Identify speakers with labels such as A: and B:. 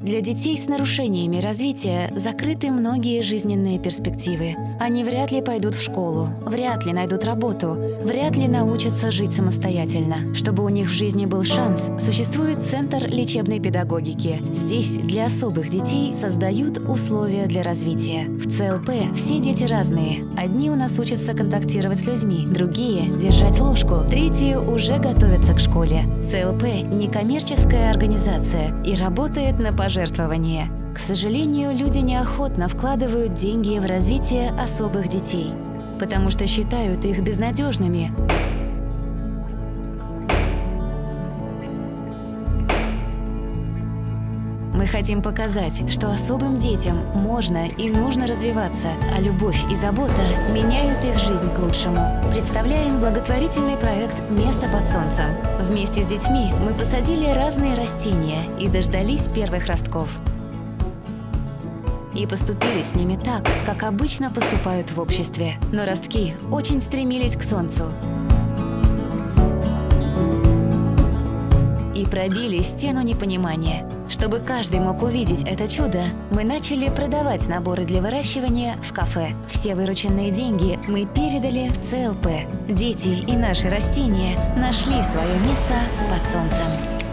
A: Для детей с нарушениями развития закрыты многие жизненные перспективы. Они вряд ли пойдут в школу, вряд ли найдут работу, вряд ли научатся жить самостоятельно. Чтобы у них в жизни был шанс, существует Центр лечебной педагогики. Здесь для особых детей создают условия для развития. В ЦЛП все дети разные. Одни у нас учатся контактировать с людьми, другие – держать ложку, третьи уже готовятся к школе. ЦЛП – некоммерческая организация и работает на пожертвования. К сожалению, люди неохотно вкладывают деньги в развитие особых детей, потому что считают их безнадежными. Хотим показать, что особым детям можно и нужно развиваться, а любовь и забота меняют их жизнь к лучшему. Представляем благотворительный проект «Место под солнцем». Вместе с детьми мы посадили разные растения и дождались первых ростков. И поступили с ними так, как обычно поступают в обществе. Но ростки очень стремились к солнцу. И пробили стену непонимания. Чтобы каждый мог увидеть это чудо, мы начали продавать наборы для выращивания в кафе. Все вырученные деньги мы передали в ЦЛП. Дети и наши растения нашли свое место под солнцем.